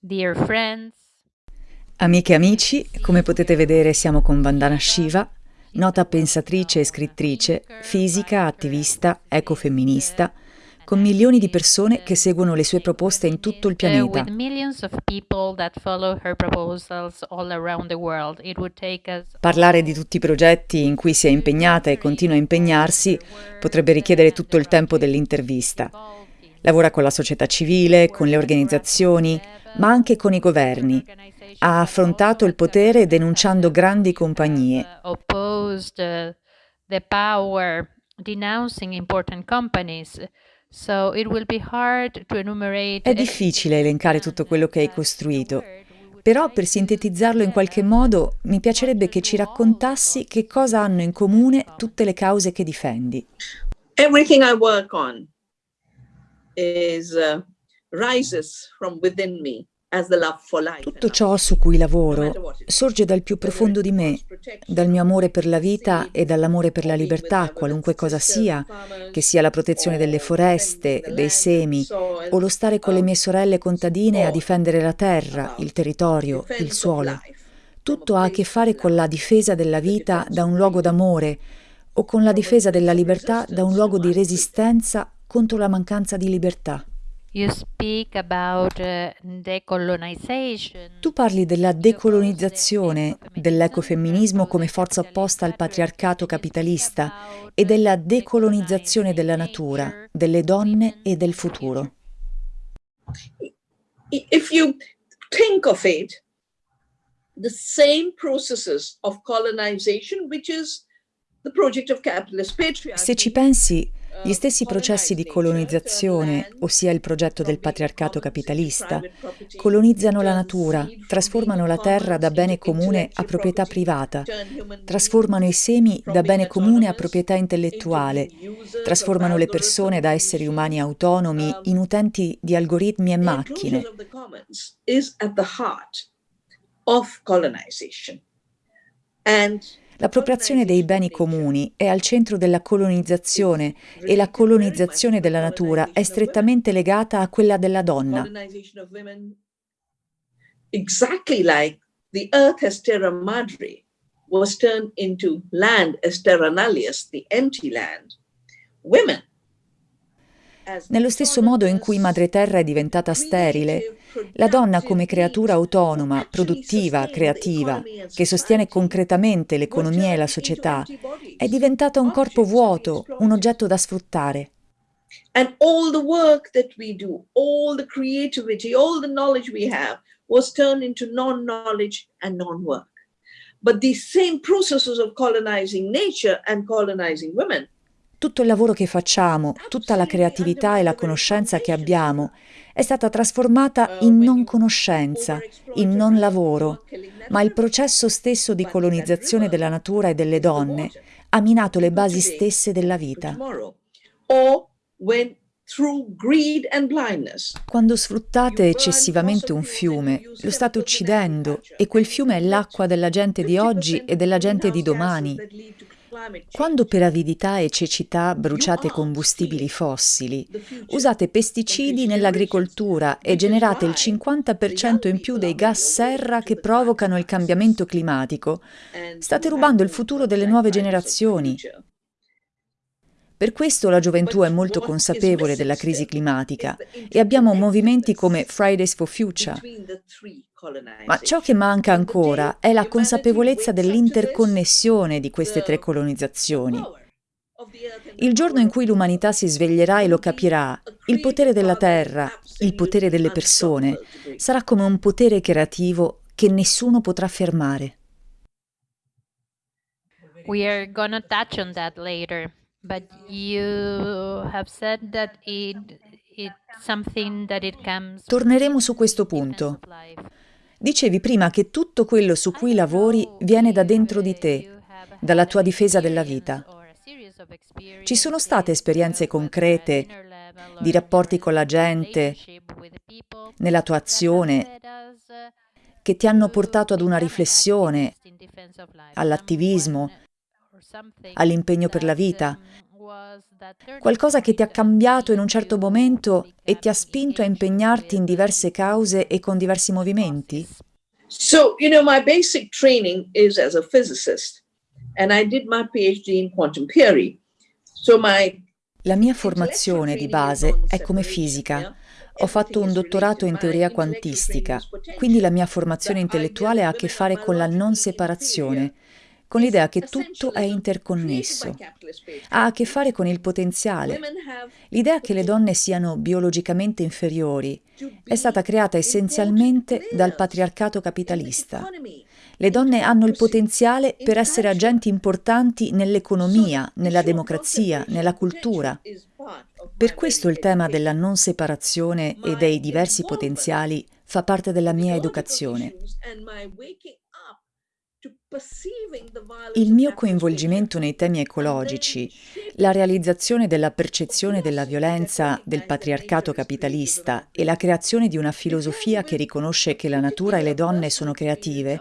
Dear friends, Amiche e amici, come potete vedere siamo con Vandana Shiva, nota pensatrice e scrittrice, fisica, attivista, ecofemminista, con milioni di persone che seguono le sue proposte in tutto il pianeta. Parlare di tutti i progetti in cui si è impegnata e continua a impegnarsi potrebbe richiedere tutto il tempo dell'intervista. Lavora con la società civile, con le organizzazioni, ma anche con i governi. Ha affrontato il potere denunciando grandi compagnie. uh, the power, denouncing important companies. So it will be hard to enumerate. È difficile elencare tutto quello che hai costruito, però per sintetizzarlo in qualche modo mi piacerebbe che ci raccontassi che cosa hanno in comune tutte le cause che difendi. everything I work on is uh, rises from within me Tutto ciò su cui lavoro sorge dal più profondo di me, dal mio amore per la vita e dall'amore per la libertà, qualunque cosa sia, che sia la protezione delle foreste, dei semi, o lo stare con le mie sorelle contadine a difendere la terra, il territorio, il suolo. Tutto ha a che fare con la difesa della vita da un luogo d'amore o con la difesa della libertà da un luogo di resistenza contro la mancanza di libertà. You speak about uh, decolonization. Tu parli della decolonizzazione, dell'ecofemminismo come forza opposta al patriarcato capitalista e della decolonizzazione della natura, delle donne e del futuro. If you think of it, the same processes of colonization, which is the project of capitalist patriarchy. Se ci pensi, gli stessi processi di colonizzazione, ossia il progetto del patriarcato capitalista, colonizzano la natura, trasformano la terra da bene comune a proprietà privata, trasformano i semi da bene comune a proprietà intellettuale, trasformano le persone da esseri umani autonomi in utenti di algoritmi e macchine. And L'appropriazione dei beni comuni è al centro della colonizzazione e la colonizzazione della natura è strettamente legata a quella della donna. exactly like the earth as terra madre was turned into land as terra nullius, the empty land. Women. Nello stesso modo in cui Madre Terra è diventata sterile, la donna come creatura autonoma, produttiva, creativa, che sostiene concretamente l'economia e la società, è diventata un corpo vuoto, un oggetto da sfruttare. And all the work that we do, all the creativity, all the knowledge we have was turned into non-knowledge and non-work. But these same processes of colonizing nature and colonizing women Tutto il lavoro che facciamo, tutta la creatività e la conoscenza che abbiamo è stata trasformata in non conoscenza, in non lavoro, ma il processo stesso di colonizzazione della natura e delle donne ha minato le basi stesse della vita. Quando sfruttate eccessivamente un fiume, lo state uccidendo e quel fiume è l'acqua della gente di oggi e della gente di domani. Quando per avidità e cecità bruciate combustibili fossili, usate pesticidi nell'agricoltura e generate il 50% in più dei gas serra che provocano il cambiamento climatico, state rubando il futuro delle nuove generazioni. Per questo la gioventù è molto consapevole della crisi climatica e abbiamo movimenti come Fridays for Future. Ma ciò che manca ancora è la consapevolezza dell'interconnessione di queste tre colonizzazioni. Il giorno in cui l'umanità si sveglierà e lo capirà, il potere della terra, il potere delle persone, sarà come un potere creativo che nessuno potrà fermare. We are gonna touch on that later, but you have said that it it's something that it comes. Torneremo su questo punto. Dicevi prima che tutto quello su cui lavori viene da dentro di te, dalla tua difesa della vita. Ci sono state esperienze concrete di rapporti con la gente, nella tua azione, che ti hanno portato ad una riflessione, all'attivismo, all'impegno per la vita? Qualcosa che ti ha cambiato in un certo momento e ti ha spinto a impegnarti in diverse cause e con diversi movimenti? So, you know, my basic training is as a physicist, and I did my PhD in quantum theory. So my La mia formazione di base è come fisica. Ho fatto un dottorato in teoria quantistica, quindi la mia formazione intellettuale ha a che fare con la non separazione, con l'idea che tutto è interconnesso. Ha a che fare con il potenziale. L'idea che le donne siano biologicamente inferiori è stata creata essenzialmente dal patriarcato capitalista. Le donne hanno il potenziale per essere agenti importanti nell'economia, nella democrazia, nella cultura. Per questo il tema della non separazione e dei diversi potenziali fa parte della mia educazione. Il mio coinvolgimento nei temi ecologici, la realizzazione della percezione della violenza del patriarcato capitalista e la creazione di una filosofia che riconosce che la natura e le donne sono creative,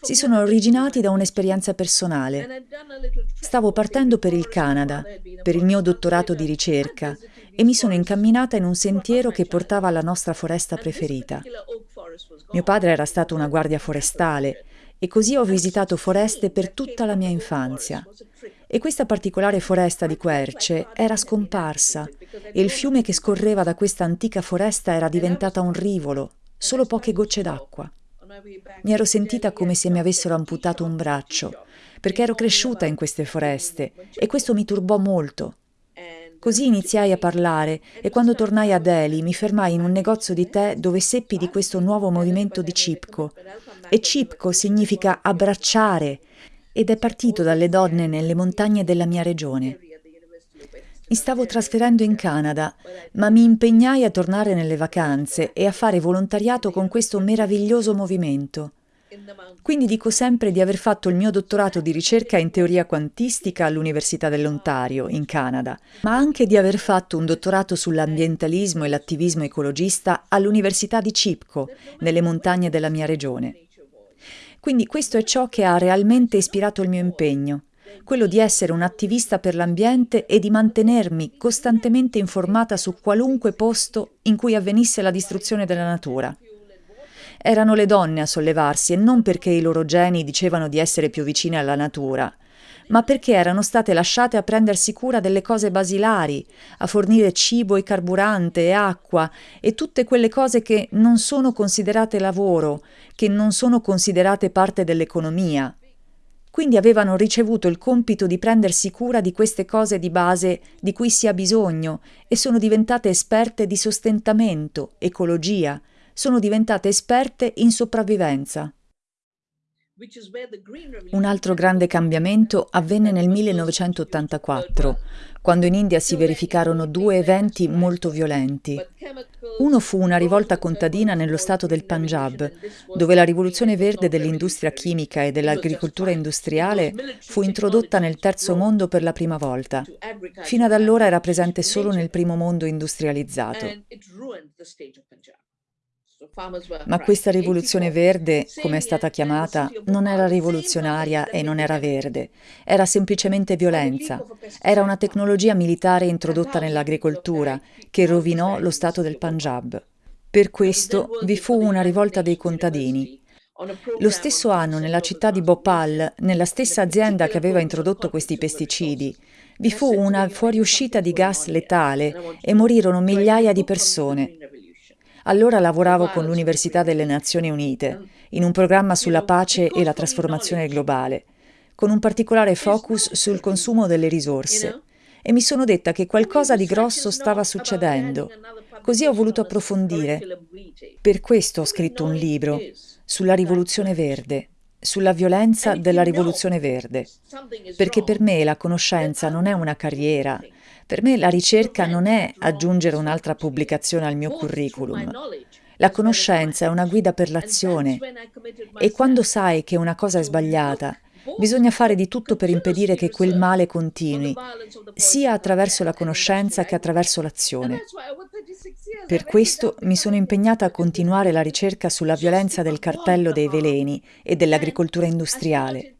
si sono originati da un'esperienza personale. Stavo partendo per il Canada, per il mio dottorato di ricerca, e mi sono incamminata in un sentiero che portava alla nostra foresta preferita. Mio padre era stato una guardia forestale e così ho visitato foreste per tutta la mia infanzia. E questa particolare foresta di querce era scomparsa e il fiume che scorreva da questa antica foresta era diventata un rivolo, solo poche gocce d'acqua. Mi ero sentita come se mi avessero amputato un braccio, perché ero cresciuta in queste foreste e questo mi turbò molto. Così iniziai a parlare e quando tornai a Delhi mi fermai in un negozio di tè dove seppi di questo nuovo movimento di Cipco. E Cipco significa abbracciare ed è partito dalle donne nelle montagne della mia regione. Mi stavo trasferendo in Canada, ma mi impegnai a tornare nelle vacanze e a fare volontariato con questo meraviglioso movimento. Quindi dico sempre di aver fatto il mio dottorato di ricerca in teoria quantistica all'Università dell'Ontario, in Canada, ma anche di aver fatto un dottorato sull'ambientalismo e l'attivismo ecologista all'Università di Cipco, nelle montagne della mia regione. Quindi questo è ciò che ha realmente ispirato il mio impegno quello di essere un attivista per l'ambiente e di mantenermi costantemente informata su qualunque posto in cui avvenisse la distruzione della natura. Erano le donne a sollevarsi e non perché i loro geni dicevano di essere più vicine alla natura, ma perché erano state lasciate a prendersi cura delle cose basilari, a fornire cibo e carburante e acqua e tutte quelle cose che non sono considerate lavoro, che non sono considerate parte dell'economia, quindi avevano ricevuto il compito di prendersi cura di queste cose di base di cui si ha bisogno e sono diventate esperte di sostentamento, ecologia, sono diventate esperte in sopravvivenza. Un altro grande cambiamento avvenne nel 1984, quando in India si verificarono due eventi molto violenti. Uno fu una rivolta contadina nello stato del Punjab, dove la rivoluzione verde dell'industria chimica e dell'agricoltura industriale fu introdotta nel terzo mondo per la prima volta. Fino ad allora era presente solo nel primo mondo industrializzato. Ma questa rivoluzione verde, come è stata chiamata, non era rivoluzionaria e non era verde, era semplicemente violenza. Era una tecnologia militare introdotta nell'agricoltura che rovinò lo stato del Punjab. Per questo vi fu una rivolta dei contadini. Lo stesso anno, nella città di Bhopal, nella stessa azienda che aveva introdotto questi pesticidi, vi fu una fuoriuscita di gas letale e morirono migliaia di persone. Allora lavoravo con l'Università delle Nazioni Unite in un programma sulla pace e la trasformazione globale, con un particolare focus sul consumo delle risorse. E mi sono detta che qualcosa di grosso stava succedendo. Così ho voluto approfondire. Per questo ho scritto un libro sulla rivoluzione verde, sulla violenza della rivoluzione verde, perché per me la conoscenza non è una carriera, per me la ricerca non è aggiungere un'altra pubblicazione al mio curriculum. La conoscenza è una guida per l'azione e quando sai che una cosa è sbagliata, bisogna fare di tutto per impedire che quel male continui, sia attraverso la conoscenza che attraverso l'azione. Per questo mi sono impegnata a continuare la ricerca sulla violenza del cartello dei veleni e dell'agricoltura industriale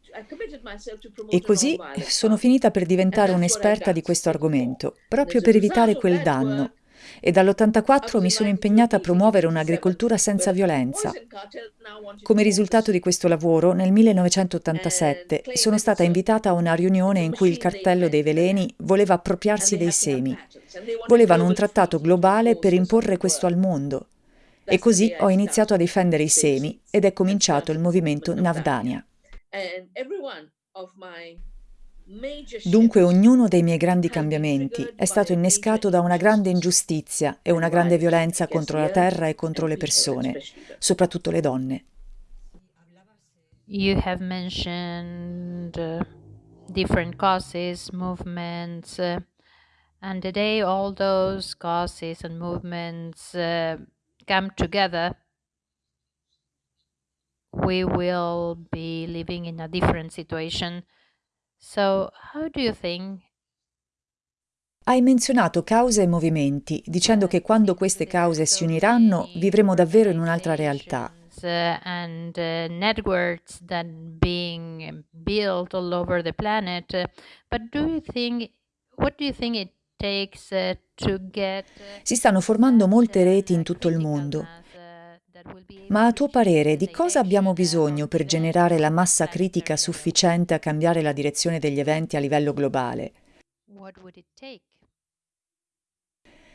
E così sono finita per diventare un'esperta di questo argomento, proprio per evitare quel danno. E dall'84 mi sono impegnata a promuovere un'agricoltura senza violenza. Come risultato di questo lavoro, nel 1987 sono stata invitata a una riunione in cui il cartello dei veleni voleva appropriarsi dei semi. Volevano un trattato globale per imporre questo al mondo. E così ho iniziato a difendere i semi ed è cominciato il movimento Navdania. Dunque ognuno dei miei grandi cambiamenti è stato innescato da una grande ingiustizia e una grande violenza contro la terra e contro le persone, soprattutto le donne. You have mentioned uh, different causes, movements, uh, and today all those causes and movements uh, come together we will be living in a different situation. So, how do you think hai menzionato cause e movimenti, dicendo che quando queste cause si uniranno vivremo davvero in un'altra realtà. Uh, and uh, networks that being built all over the planet. Uh, but do you think, what do you think it takes to get? Si stanno formando molte reti in tutto il mondo. Ma a tuo parere di cosa abbiamo bisogno per generare la massa critica sufficiente a cambiare la direzione degli eventi a livello globale?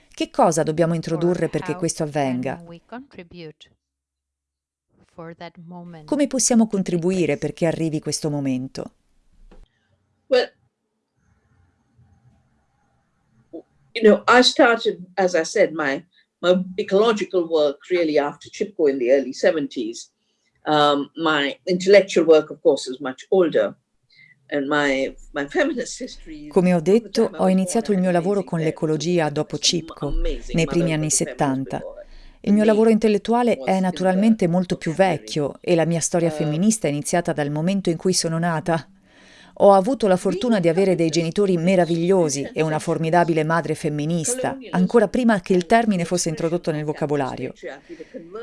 Che cosa dobbiamo introdurre perché questo avvenga? Come possiamo contribuire perché arrivi questo momento? Well, you know, I started, as I said, my my ecological work really after Chipko in the early 70s. Um, my intellectual work, of course, is much older. Come ho detto, ho iniziato il mio lavoro con l'ecologia dopo Cipco, nei primi anni 70. Il mio lavoro intellettuale è naturalmente molto più vecchio e la mia storia uh, femminista è iniziata dal momento in cui sono nata. Ho avuto la fortuna di avere dei genitori meravigliosi e una formidabile madre femminista, ancora prima che il termine fosse introdotto nel vocabolario.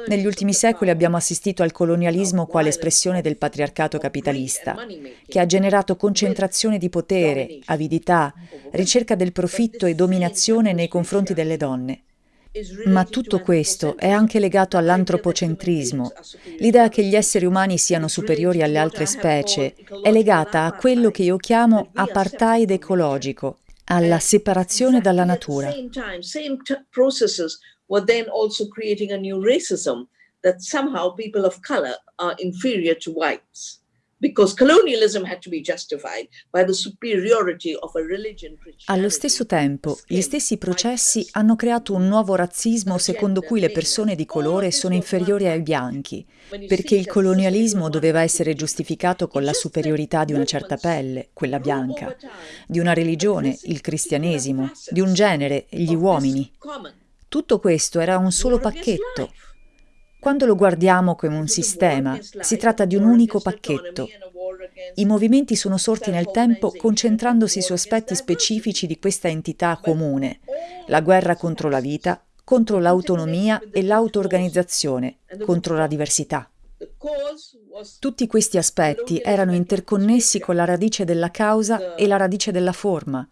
Negli ultimi secoli abbiamo assistito al colonialismo quale espressione del patriarcato capitalista, che ha generato concentrazione di potere, avidità, ricerca del profitto e dominazione nei confronti delle donne. Ma tutto questo è anche legato all'antropocentrismo. L'idea che gli esseri umani siano superiori alle altre specie è legata a quello che io chiamo apartheid ecologico, alla separazione dalla natura. that somehow people of color are inferior to whites because colonialism had to be justified by the superiority of a religion. Allo stesso tempo, gli stessi processi hanno creato un nuovo razzismo secondo cui le persone di colore sono inferiori ai bianchi, perché il colonialismo doveva essere giustificato con la superiorità di una certa pelle, quella bianca, di una religione, il cristianesimo, di un genere, gli uomini. Tutto questo era un solo pacchetto, quando lo guardiamo come un sistema, si tratta di un unico pacchetto. I movimenti sono sorti nel tempo concentrandosi su aspetti specifici di questa entità comune, la guerra contro la vita, contro l'autonomia e l'auto-organizzazione, contro la diversità. Tutti questi aspetti erano interconnessi con la radice della causa e la radice della forma,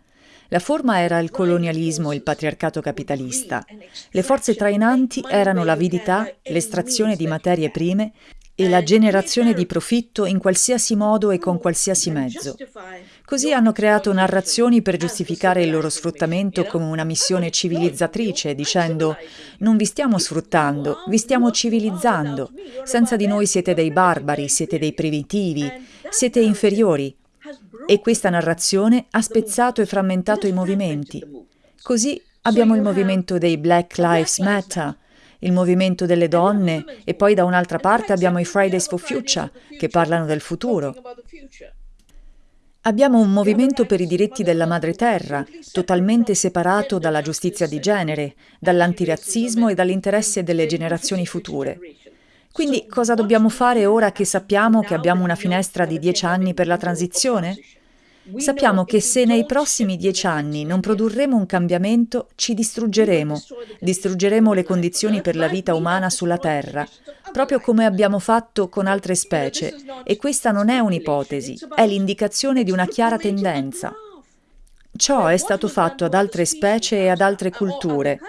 la forma era il colonialismo e il patriarcato capitalista. Le forze trainanti erano l'avidità, l'estrazione di materie prime e la generazione di profitto in qualsiasi modo e con qualsiasi mezzo. Così hanno creato narrazioni per giustificare il loro sfruttamento come una missione civilizzatrice, dicendo non vi stiamo sfruttando, vi stiamo civilizzando. Senza di noi siete dei barbari, siete dei primitivi, siete inferiori. E questa narrazione ha spezzato e frammentato i movimenti. Così abbiamo il movimento dei Black Lives Matter, il movimento delle donne e poi da un'altra parte abbiamo i Fridays for Future che parlano del futuro. Abbiamo un movimento per i diritti della madre terra, totalmente separato dalla giustizia di genere, dall'antirazzismo e dall'interesse delle generazioni future. Quindi cosa dobbiamo fare ora che sappiamo che abbiamo una finestra di dieci anni per la transizione? Sappiamo che se nei prossimi dieci anni non produrremo un cambiamento, ci distruggeremo. Distruggeremo le condizioni per la vita umana sulla Terra, proprio come abbiamo fatto con altre specie. E questa non è un'ipotesi, è l'indicazione di una chiara tendenza. Ciò è stato fatto ad altre specie e ad altre culture.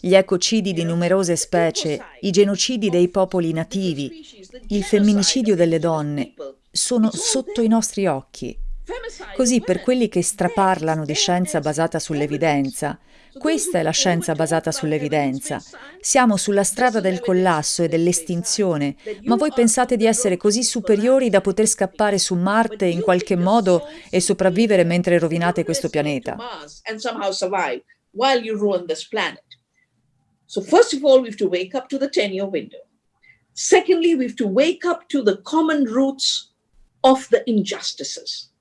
Gli ecocidi di numerose specie, i genocidi dei popoli nativi, il femminicidio delle donne sono sotto i nostri occhi. Così per quelli che straparlano di scienza basata sull'evidenza, questa è la scienza basata sull'evidenza. Siamo sulla strada del collasso e dell'estinzione, ma voi pensate di essere così superiori da poter scappare su Marte in qualche modo e sopravvivere mentre rovinate questo pianeta. So first of all, we have to wake up to the 10-year window. Secondly, we have to wake up to the common roots of the injustices.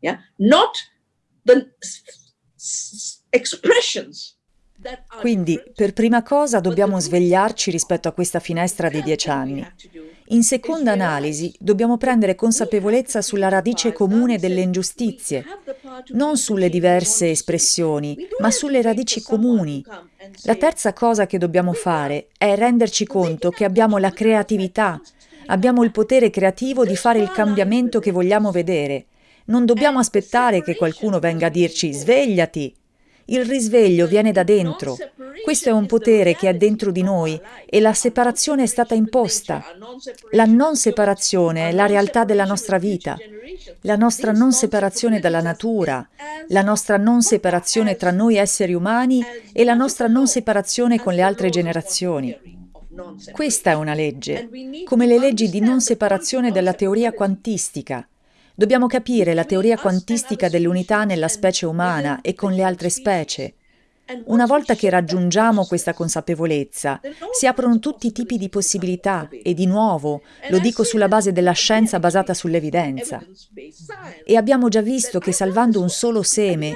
Yeah? Not the expressions Quindi, per prima cosa, dobbiamo svegliarci rispetto a questa finestra di dieci anni. In seconda analisi, dobbiamo prendere consapevolezza sulla radice comune delle ingiustizie, non sulle diverse espressioni, ma sulle radici comuni. La terza cosa che dobbiamo fare è renderci conto che abbiamo la creatività, abbiamo il potere creativo di fare il cambiamento che vogliamo vedere. Non dobbiamo aspettare che qualcuno venga a dirci svegliati, il risveglio viene da dentro. Questo è un potere che è dentro di noi e la separazione è stata imposta. La non separazione è la realtà della nostra vita, la nostra non separazione dalla natura, la nostra non separazione tra noi esseri umani e la nostra non separazione con le altre generazioni. Questa è una legge, come le leggi di non separazione della teoria quantistica. Dobbiamo capire la teoria quantistica dell'unità nella specie umana e con le altre specie. Una volta che raggiungiamo questa consapevolezza, si aprono tutti i tipi di possibilità e di nuovo, lo dico sulla base della scienza basata sull'evidenza. E abbiamo già visto che salvando un solo seme,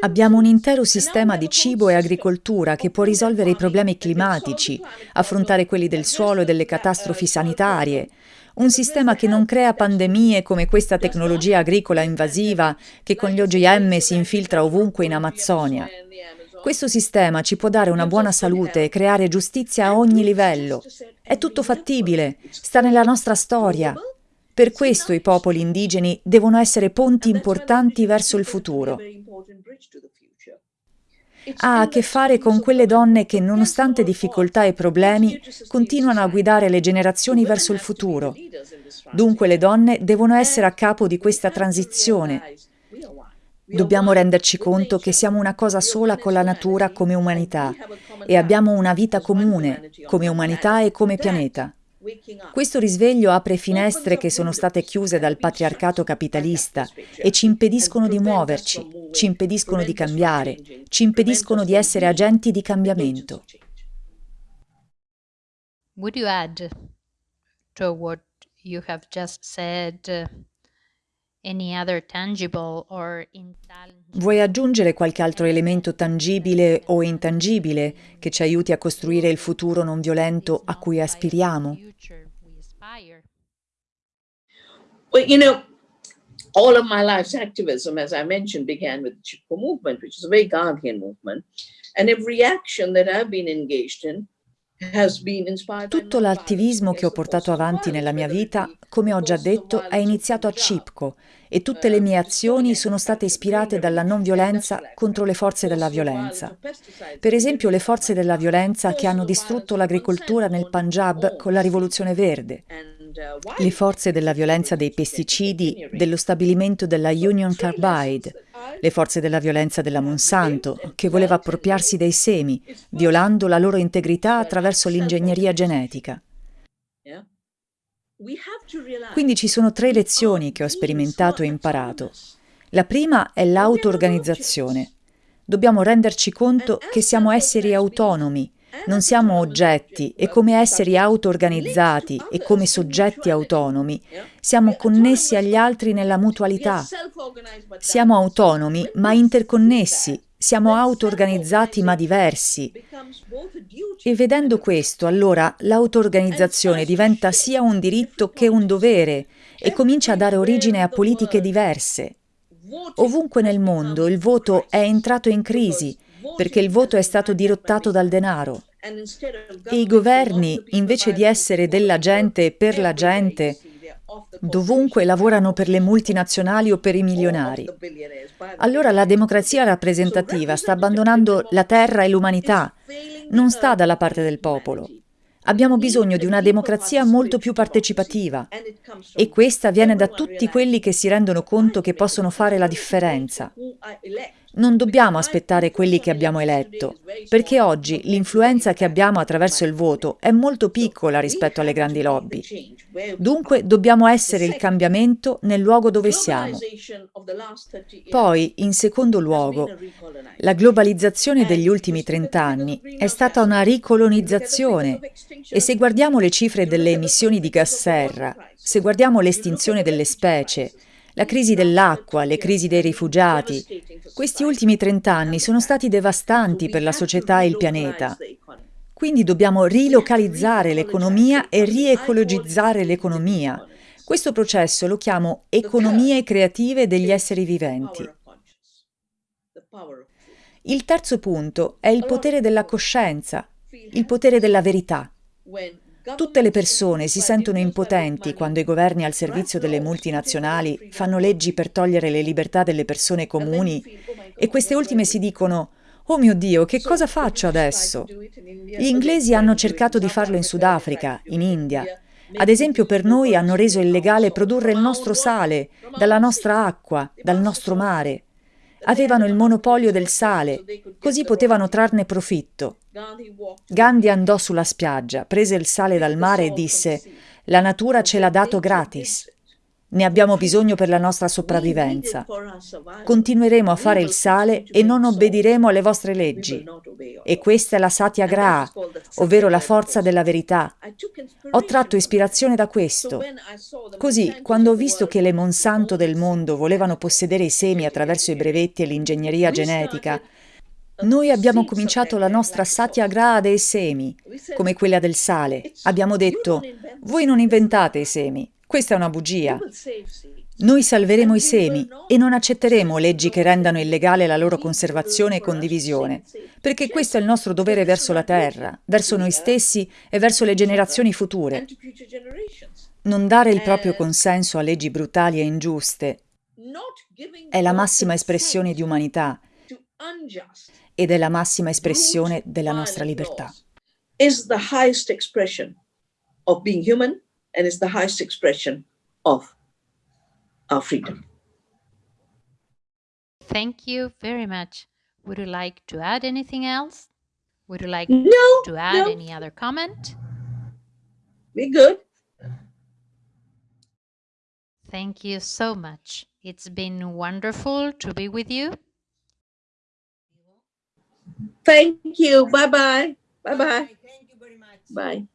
abbiamo un intero sistema di cibo e agricoltura che può risolvere i problemi climatici, affrontare quelli del suolo e delle catastrofi sanitarie, un sistema che non crea pandemie come questa tecnologia agricola invasiva che con gli OGM si infiltra ovunque in Amazzonia. Questo sistema ci può dare una buona salute e creare giustizia a ogni livello. È tutto fattibile, sta nella nostra storia. Per questo i popoli indigeni devono essere ponti importanti verso il futuro ha a che fare con quelle donne che, nonostante difficoltà e problemi, continuano a guidare le generazioni verso il futuro. Dunque le donne devono essere a capo di questa transizione. Dobbiamo renderci conto che siamo una cosa sola con la natura come umanità e abbiamo una vita comune come umanità e come pianeta. Questo risveglio apre finestre che sono state chiuse dal patriarcato capitalista e ci impediscono di muoverci, ci impediscono di cambiare, ci impediscono di essere agenti di cambiamento. Would you add to what you have just said Vuoi aggiungere qualche altro elemento tangibile o intangibile che ci aiuti a costruire il futuro non violento a cui aspiriamo? Well, you know, all of my life's activism, as I mentioned, began with the Chipko movement, which is a very Gandhian movement. And every action that I've been engaged in tutto l'attivismo che ho portato avanti nella mia vita, come ho già detto, è iniziato a Cipco e tutte le mie azioni sono state ispirate dalla non violenza contro le forze della violenza. Per esempio le forze della violenza che hanno distrutto l'agricoltura nel Punjab con la rivoluzione verde, le forze della violenza dei pesticidi, dello stabilimento della Union Carbide, le forze della violenza della Monsanto, che voleva appropriarsi dei semi, violando la loro integrità attraverso l'ingegneria genetica. Quindi ci sono tre lezioni che ho sperimentato e imparato. La prima è l'auto-organizzazione. Dobbiamo renderci conto che siamo esseri autonomi, non siamo oggetti e come esseri auto-organizzati e come soggetti autonomi siamo connessi agli altri nella mutualità. Siamo autonomi ma interconnessi, siamo auto-organizzati ma diversi. E vedendo questo, allora l'auto-organizzazione diventa sia un diritto che un dovere e comincia a dare origine a politiche diverse. Ovunque nel mondo il voto è entrato in crisi perché il voto è stato dirottato dal denaro. E i governi, invece di essere della gente per la gente, dovunque lavorano per le multinazionali o per i milionari. Allora la democrazia rappresentativa sta abbandonando la terra e l'umanità, non sta dalla parte del popolo. Abbiamo bisogno di una democrazia molto più partecipativa e questa viene da tutti quelli che si rendono conto che possono fare la differenza. Non dobbiamo aspettare quelli che abbiamo eletto, perché oggi l'influenza che abbiamo attraverso il voto è molto piccola rispetto alle grandi lobby. Dunque dobbiamo essere il cambiamento nel luogo dove siamo. Poi, in secondo luogo, la globalizzazione degli ultimi 30 anni è stata una ricolonizzazione e se guardiamo le cifre delle emissioni di gas serra, se guardiamo l'estinzione delle specie, la crisi dell'acqua, le crisi dei rifugiati. Questi ultimi trent'anni sono stati devastanti per la società e il pianeta. Quindi dobbiamo rilocalizzare l'economia e riecologizzare l'economia. Questo processo lo chiamo economie creative degli esseri viventi. Il terzo punto è il potere della coscienza, il potere della verità. Tutte le persone si sentono impotenti quando i governi al servizio delle multinazionali fanno leggi per togliere le libertà delle persone comuni e queste ultime si dicono «Oh mio Dio, che cosa faccio adesso?» Gli inglesi hanno cercato di farlo in Sudafrica, in India. Ad esempio per noi hanno reso illegale produrre il nostro sale, dalla nostra acqua, dal nostro mare. Avevano il monopolio del sale, così potevano trarne profitto. Gandhi andò sulla spiaggia, prese il sale dal mare e disse «La natura ce l'ha dato gratis. Ne abbiamo bisogno per la nostra sopravvivenza. Continueremo a fare il sale e non obbediremo alle vostre leggi. E questa è la Satyagraha, ovvero la forza della verità. Ho tratto ispirazione da questo. Così, quando ho visto che le Monsanto del mondo volevano possedere i semi attraverso i brevetti e l'ingegneria genetica, noi abbiamo cominciato la nostra Satyagraha dei semi, come quella del sale. Abbiamo detto, voi non inventate i semi, questa è una bugia. Noi salveremo i semi e non accetteremo leggi che rendano illegale la loro conservazione e condivisione, perché questo è il nostro dovere verso la terra, verso noi stessi e verso le generazioni future. Non dare il proprio consenso a leggi brutali e ingiuste è la massima espressione di umanità ed è la massima espressione della nostra libertà. Is the highest expression of being human and is the highest expression of our freedom. Thank you very much. Would you like to add anything else? Would you like no, to add no. any other comment? We're good. Thank you so much. It's been wonderful to be with you. Thank you. Bye-bye. Bye-bye. Thank you very much. Bye.